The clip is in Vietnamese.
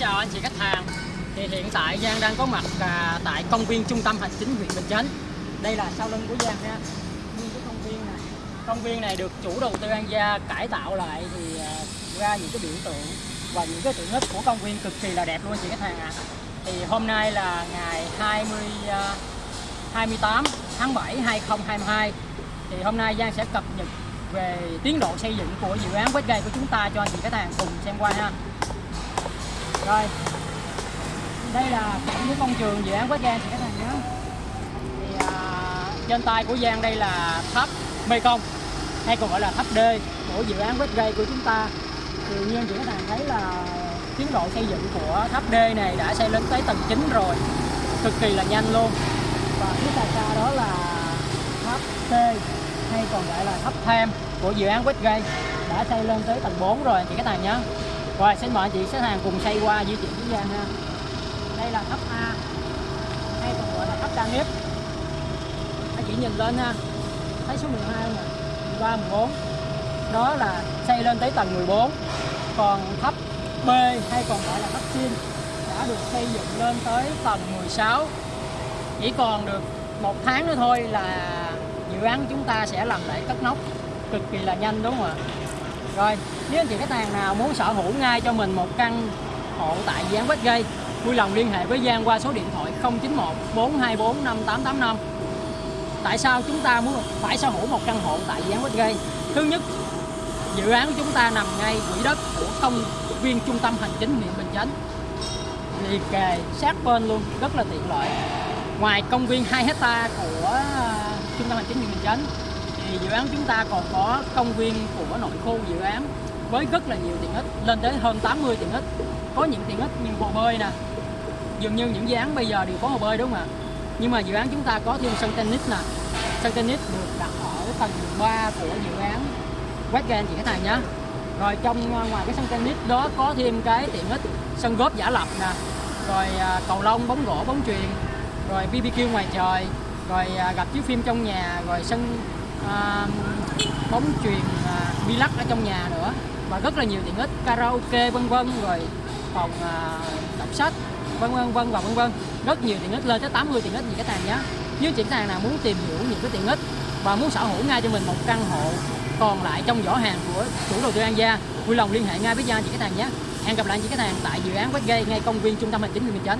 chào anh chị khách hàng. Thì hiện tại Giang đang có mặt à, tại công viên trung tâm hành chính huyện Bình Chánh. Đây là sau lưng của Giang nha. Nguyên cái công viên này. Công viên này được chủ đầu tư An Gia cải tạo lại thì à, ra những cái biểu tượng và những cái tiện ích của công viên cực kỳ là đẹp luôn anh chị khách hàng ạ. Thì hôm nay là ngày 20 à, 28 tháng 7 2022 thì hôm nay Giang sẽ cập nhật về tiến độ xây dựng của dự án Westgate của chúng ta cho anh chị khách hàng cùng xem qua ha rồi. Đây là những công trường dự án Westgate chị các bạn nhé thì à, trên tay của Giang đây là tháp Mekong hay còn gọi là tháp D của dự án Westgate của chúng ta. Thì như anh chị các hàng thấy là tiến độ xây dựng của tháp D này đã xây lên tới tầng 9 rồi cực kỳ là nhanh luôn. Và phía xa xa đó là tháp C hay còn gọi là tháp tham của dự án Westgate đã xây lên tới tầng 4 rồi anh chị các bạn nhé rồi, xin mời anh chị khách hàng cùng xây qua di chuyển với Giang ha. Đây là tháp A. Hay còn gọi là tháp đa nghiệp anh chị nhìn lên ha. Thấy số 12 nè. 13 14 đó là xây lên tới tầng 14 còn tháp B hay còn gọi là tháp xin đã được xây dựng lên tới tầng 16 chỉ còn được một tháng nữa thôi là dự án chúng ta sẽ làm lại cất nóc. Cực kỳ là nhanh, đúng không ạ? Rồi, nếu anh chị khách hàng nào muốn sở hữu ngay cho mình một căn hộ tại dự án Westgate, vui lòng liên hệ với Giang qua số điện thoại 091 424 5885 tại sao chúng ta muốn phải sở hữu một căn hộ tại dự án Westgate? Thứ nhất, dự án của chúng ta nằm ngay quỹ đất của công viên trung tâm hành chính huyện Bình Chánh. Liền kề sát bên luôn, rất là tiện lợi. Ngoài công viên 2 hecta của ờ, trung tâm hành chính huyện Bình Chánh thì dự án chúng ta còn có công viên của nội khu dự án với rất là nhiều tiện ích, lên tới hơn 80 tiện ích. Có những tiện ích như hồ bơi nè. Dường như những dự án bây giờ đều có hồ bơi đúng không ạ? Nhưng mà dự án chúng ta có thêm sân tennis nè. Sân tennis được đặt ở tầng 3 của dự án Westgate anh chị khách hàng nhé rồi trong à, ngoài cái sân tennis đó có thêm cái tiện ích, sân góp giả lập nè. Rồi à, cầu lông, bóng rổ bóng truyền rồi BBQ ngoài trời. Rồi à, gặp chiếu phim trong nhà. Rồi sân à, bóng truyền à, bi lắc ở trong nhà nữa. Và rất là nhiều tiện ích karaoke vân vân rồi phòng à, đọc sách vân vân vân và vân vân. Rất nhiều tiện ích lên tới 80 tiện ích gì cái sàn nhé. Nếu chỉ sàn nào muốn tìm hiểu những cái tiện ích và muốn sở hữu ngay cho mình một căn hộ còn lại trong giỏ hàng của chủ đầu tư An Gia vui lòng liên hệ ngay với Gia chị Cái Hàng nhé. Hẹn gặp lại chị Cái Hàng tại dự án Westgate ngay công viên trung tâm hành chính huyện Bình Chánh